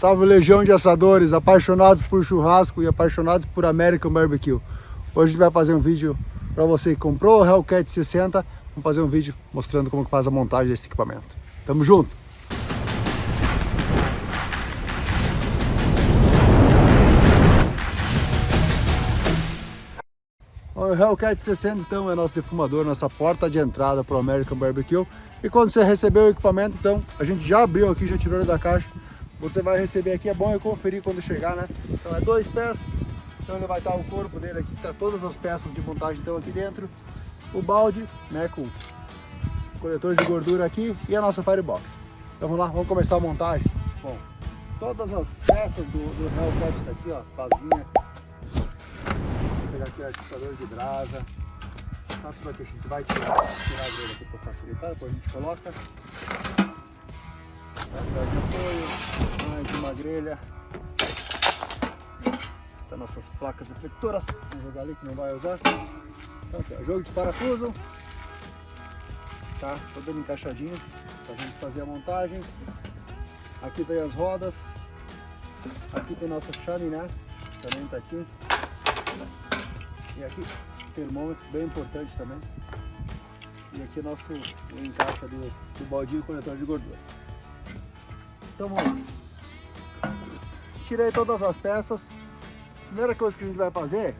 Salve legião de assadores, apaixonados por churrasco e apaixonados por American Barbecue. Hoje a gente vai fazer um vídeo para você que comprou o Hellcat 60. Vamos fazer um vídeo mostrando como que faz a montagem desse equipamento. Tamo junto! O Hellcat 60 então é nosso defumador, nossa porta de entrada para o American Barbecue. E quando você receber o equipamento, então, a gente já abriu aqui, já tirou ele da caixa. Você vai receber aqui, é bom eu conferir quando chegar, né? Então é dois pés, então ele vai estar o corpo dele aqui, tá todas as peças de montagem estão aqui dentro. O balde, né, com coletor de gordura aqui e a nossa firebox. Então vamos lá, vamos começar a montagem. Bom, todas as peças do, do Hellcat está aqui, ó, pazinha. Vou pegar aqui o atiçador de brasa. Aqui, a gente vai tirar, tirar aqui para facilitar, depois a gente coloca. Vai de apoio, mais uma grelha. Tá nossas placas defletoras, vamos jogar ali que não vai usar. Então aqui, ó, jogo de parafuso. Tá, todo encaixadinho pra gente fazer a montagem. Aqui tem as rodas. Aqui tem nossa chaminé, também tá aqui. E aqui termômetro, bem importante também. E aqui nosso o encaixe do, do baldinho conector de gordura. Então vamos. Tirei todas as peças. Primeira coisa que a gente vai fazer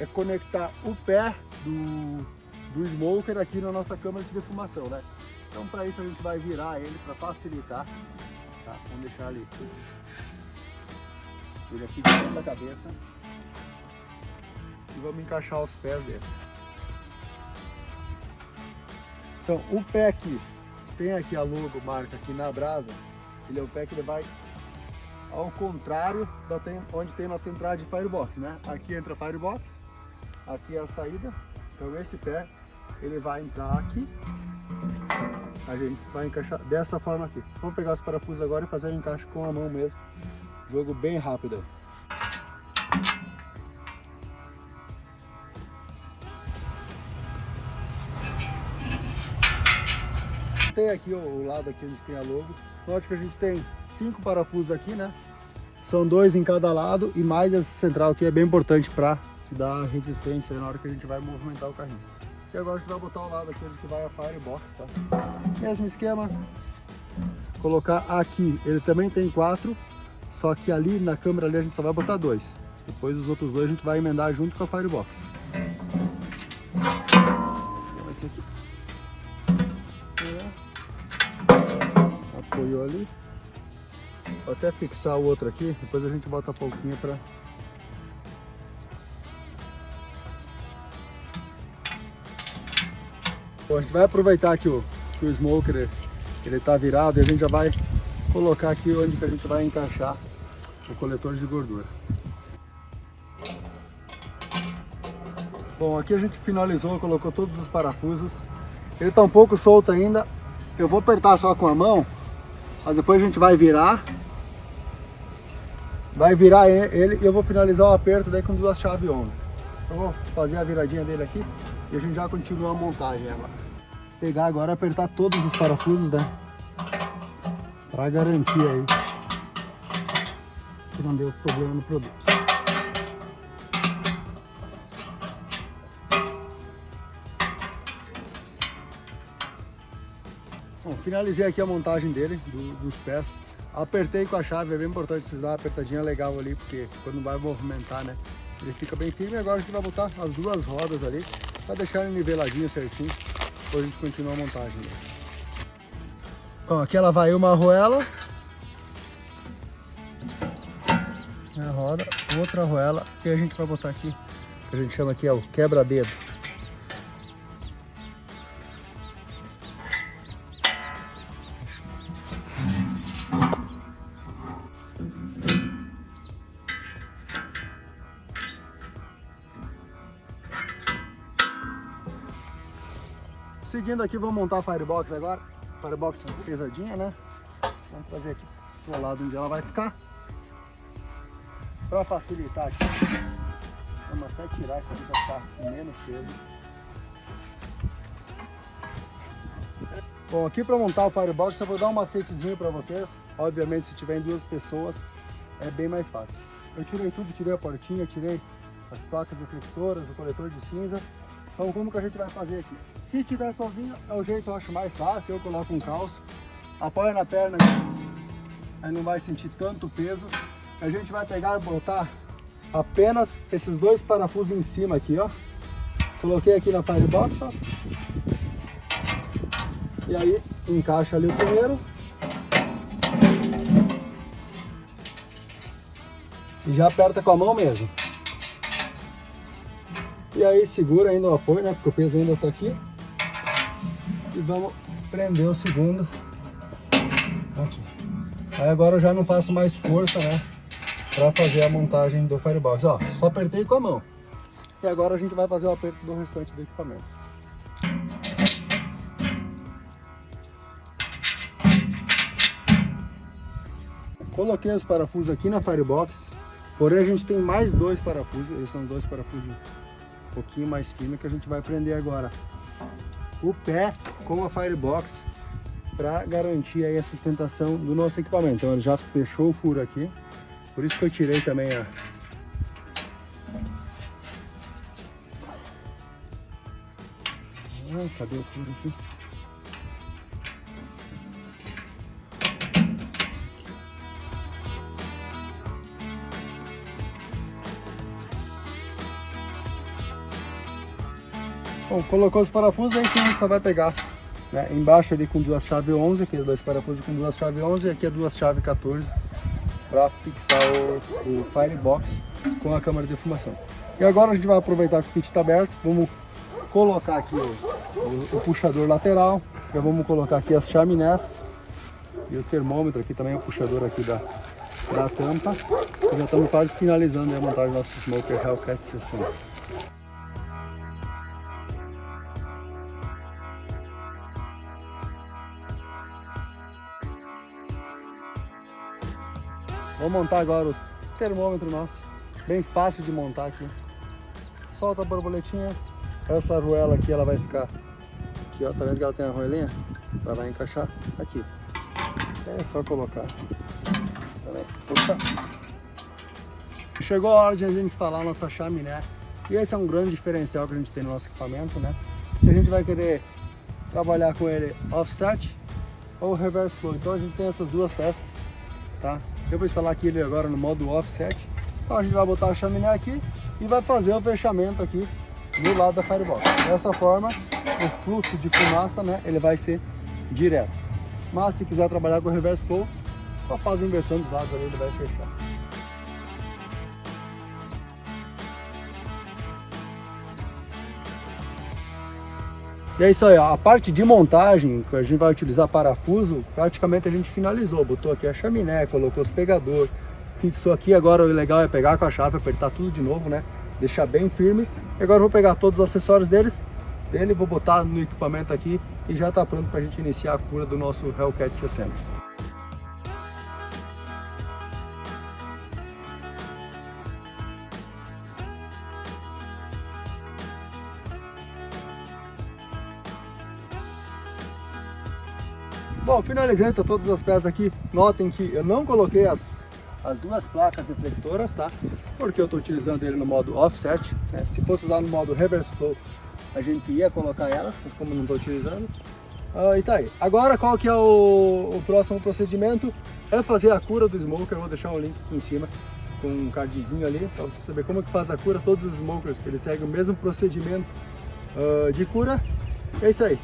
é conectar o pé do, do smoker aqui na nossa câmara de defumação, né? Então para isso a gente vai virar ele para facilitar. Tá? Vamos deixar ali ele aqui dentro da cabeça e vamos encaixar os pés dele. Então, o pé aqui, tem aqui a logo, marca aqui na brasa, ele é o pé que ele vai ao contrário da tem, onde tem nossa entrada de Firebox, né? Aqui entra Firebox, aqui é a saída, então esse pé, ele vai entrar aqui, a gente vai encaixar dessa forma aqui. Vamos pegar os parafusos agora e fazer o encaixe com a mão mesmo, jogo bem rápido. Tem aqui o lado aqui onde tem a logo. Note que a gente tem cinco parafusos aqui, né? São dois em cada lado e mais essa central aqui é bem importante para dar resistência na hora que a gente vai movimentar o carrinho. E agora a gente vai botar o lado aqui onde vai a firebox, tá? Mesmo esquema. Colocar aqui, ele também tem quatro, só que ali na câmera ali a gente só vai botar dois. Depois os outros dois a gente vai emendar junto com a firebox. Vai ser aqui. Apoiou ali. Vou até fixar o outro aqui, depois a gente bota a pouquinho para Bom, a gente vai aproveitar que o, que o smoker ele está virado e a gente já vai colocar aqui onde que a gente vai encaixar o coletor de gordura. Bom, aqui a gente finalizou, colocou todos os parafusos. Ele está um pouco solto ainda. Eu vou apertar só com a mão, mas depois a gente vai virar vai virar ele e eu vou finalizar o aperto daí com duas chaves on. Eu vou fazer a viradinha dele aqui e a gente já continua a montagem agora. Pegar agora apertar todos os parafusos, né? Pra garantir aí que não deu problema no produto. Bom, finalizei aqui a montagem dele, do, dos pés. Apertei com a chave, é bem importante você dar uma apertadinha legal ali, porque quando vai movimentar, né, ele fica bem firme. Agora a gente vai botar as duas rodas ali, para deixar ele niveladinho certinho, depois a gente continua a montagem dele. Então aqui ela vai uma arruela, a roda, outra arruela, e a gente vai botar aqui, que a gente chama aqui é o quebra-dedo. Seguindo aqui, vamos montar a Firebox agora. Firebox pesadinha, né? Vamos trazer aqui pro lado onde ela vai ficar. Para facilitar aqui, vamos até tirar isso aqui para ficar com menos peso. Bom, aqui para montar o Firebox, eu vou dar um macetezinho para vocês. Obviamente, se tiver em duas pessoas, é bem mais fácil. Eu tirei tudo, tirei a portinha, tirei as placas refletoras, o coletor de cinza. Então, como que a gente vai fazer aqui? Se tiver sozinho, é o jeito eu acho mais fácil. Eu coloco um calço, apoia na perna, aí não vai sentir tanto peso. A gente vai pegar e botar apenas esses dois parafusos em cima aqui, ó. Coloquei aqui na Firebox, ó. E aí, encaixa ali o primeiro. E já aperta com a mão mesmo. E aí segura ainda o apoio, né? Porque o peso ainda tá aqui. E vamos prender o segundo aqui. Aí agora eu já não faço mais força, né? Pra fazer a montagem do Firebox. Ó, só apertei com a mão. E agora a gente vai fazer o aperto do restante do equipamento. Coloquei os parafusos aqui na Firebox. Porém a gente tem mais dois parafusos. Eles são dois parafusos um pouquinho mais finos que a gente vai prender agora. O pé com a Firebox para garantir aí a sustentação do nosso equipamento. Então ele já fechou o furo aqui. Por isso que eu tirei também a, Ah, cadê o furo aqui? Bom, colocou os parafusos, aí sim a gente só vai pegar né, embaixo ali com duas chaves 11, aqui dois parafusos com duas chaves 11 e aqui é duas chaves 14 para fixar o, o Firebox com a câmara de fumação. E agora a gente vai aproveitar que o kit está aberto, vamos colocar aqui o, o, o, puxador lateral, já vamos colocar aqui as chaminés e o termômetro aqui também, o puxador aqui da, da tampa. E já estamos quase finalizando a montagem do nosso Smoker Hellcat 60. Vou montar agora o termômetro nosso, bem fácil de montar aqui. Solta a borboletinha, essa arruela aqui ela vai ficar aqui, ó, tá vendo que ela tem a arruelinha? Ela vai encaixar aqui. É só colocar. Puxa. Chegou a hora de a gente instalar nossa chaminé. E esse é um grande diferencial que a gente tem no nosso equipamento, né? Se a gente vai querer trabalhar com ele offset ou reverse flow. Então a gente tem essas duas peças, tá? Eu vou instalar aqui ele agora no modo offset. Então a gente vai botar a chaminé aqui e vai fazer o fechamento aqui do lado da firebox. Dessa forma, o fluxo de fumaça, né, ele vai ser direto. Mas se quiser trabalhar com reverse flow, só faz a inversão dos lados ali, ele vai fechar. E é isso aí, ó. a parte de montagem, que a gente vai utilizar parafuso, praticamente a gente finalizou. Botou aqui a chaminé, colocou os pegadores, fixou aqui. Agora o legal é pegar com a chave, apertar tudo de novo, né? Deixar bem firme. E agora eu vou pegar todos os acessórios deles, dele, vou botar no equipamento aqui e já está pronto para a gente iniciar a cura do nosso Hellcat 60. Bom, finalizei tá todas as peças aqui. Notem que eu não coloquei as, as duas placas refletoras, tá? Porque eu estou utilizando ele no modo offset. Né? Se fosse usar no modo reverse flow, a gente ia colocar elas, mas como não estou utilizando. Ah, e tá aí. Agora, qual que é o, o, próximo procedimento? É fazer a cura do smoker. Eu vou deixar um link aqui em cima com um cardzinho ali, para você saber como que faz a cura. Todos os smokers, eles seguem o mesmo procedimento uh, de cura. É isso aí.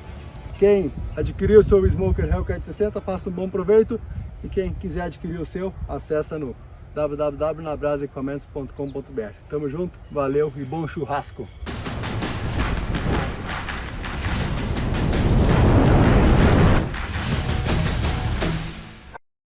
Quem adquiriu o seu Smoker Hellcat 60, faça um bom proveito. E quem quiser adquirir o seu, acessa no www.nabrasequipamentos.com.br. Tamo junto, valeu e bom churrasco!